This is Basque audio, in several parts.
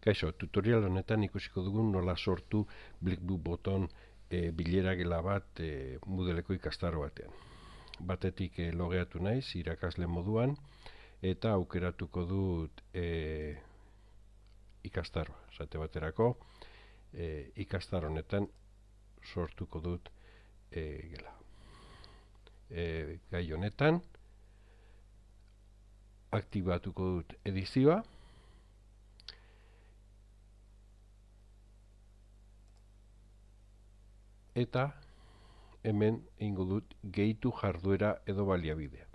Kaixo, tutorial honetan ikusiko dugun nola sortu Blickbook boton e, bilera gela bat e, mudeleko ikastaro batean. Batetik e, logeatu naiz irakasle moduan eta aukeratuko dut e, ikastaroa. Zate baterako e, ikastar honetan sortuko dut e, gela. E, gai honetan aktibatuko dut edizioa eta hemen ingo dut gehitu jarduera edo baliabidea.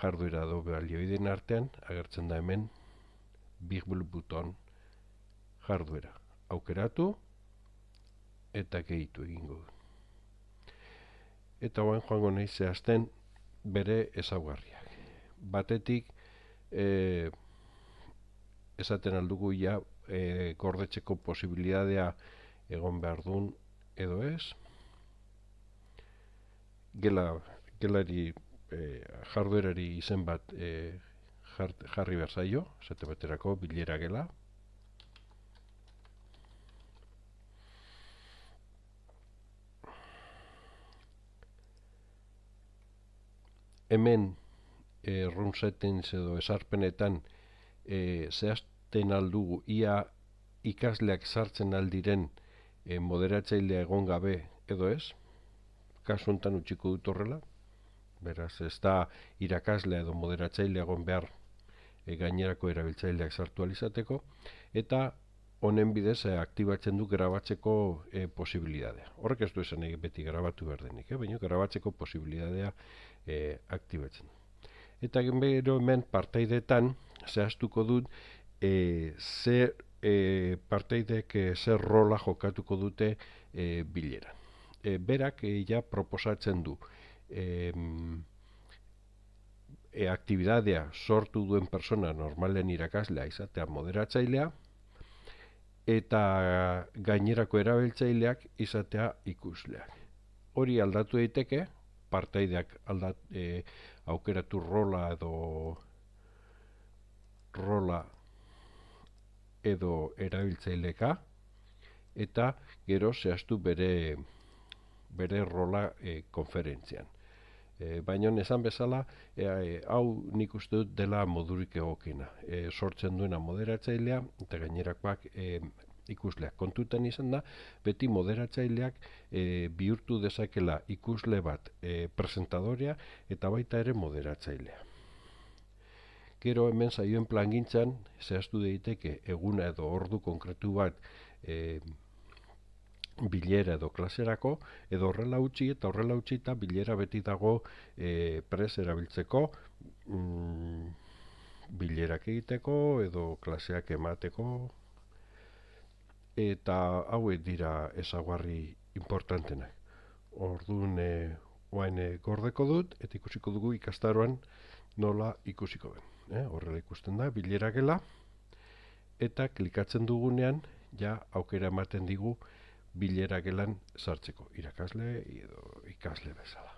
Jarduera edo baliabideen artean agertzen da hemen big blue buton jarduera. Aukeratu eta gehitu egingo dut. Eta hoen joango nahi zehazten bere ezaugarriak. Batetik e, esaten aldugu ja e, gordetzeko posibilidadea egon behar duen edo ez gela gelari e, jarduerari izen bat e, jarri behar zaio zate baterako bilera gela. Hemen e, room settings edo esarpenetan e, zehazten aldugu ia ikasleak sartzen aldiren e, moderatzailea egon gabe edo ez, kasu honetan utxiko dut horrela, beraz ez da irakaslea edo moderatzailea egon behar e, gainerako erabiltzaileak sartu alizateko, eta honen bidez e, aktibatzen du grabatzeko e, posibilidadea. Horrek ez du esan egin beti grabatu behar denik, eh? baina grabatzeko posibilidadea e, aktibatzen du. Eta genbero hemen partaidetan zehaztuko dut e, zer e, parteidek e, zer rola jokatuko dute e, bilera. E, berak e, ja proposatzen du e, e, aktibidadea sortu duen persona normalen irakaslea izatea moderatzailea eta gainerako erabiltzaileak izatea ikusleak. Hori aldatu daiteke, partaideak aldat, e, aukeratu rola edo rola edo erabiltzaileka eta gero zehaztu bere bere rola e, konferentzian. E, Baina esan bezala, e, hau nik uste dut dela modurik egokena. E, sortzen duena moderatzailea eta gainerakoak e, ikusleak. Kontutan izan da, beti moderatzaileak e, bihurtu dezakela ikusle bat e, presentadorea eta baita ere moderatzailea. Gero hemen zaioen plangintzan zehaztu daiteke eguna edo ordu konkretu bat e, bilera edo klaserako edo horrela utzi eta horrela utzi eta bilera beti dago e, pres erabiltzeko mm, bilerak egiteko edo klaseak emateko eta hauek dira ezaguarri importantenak. Orduan e, oain e, gordeko dut eta ikusiko dugu ikastaroan nola ikusiko den eh, horrela ikusten da, bilera gela, eta klikatzen dugunean, ja aukera ematen digu bilera gelan sartzeko, irakasle edo ikasle bezala.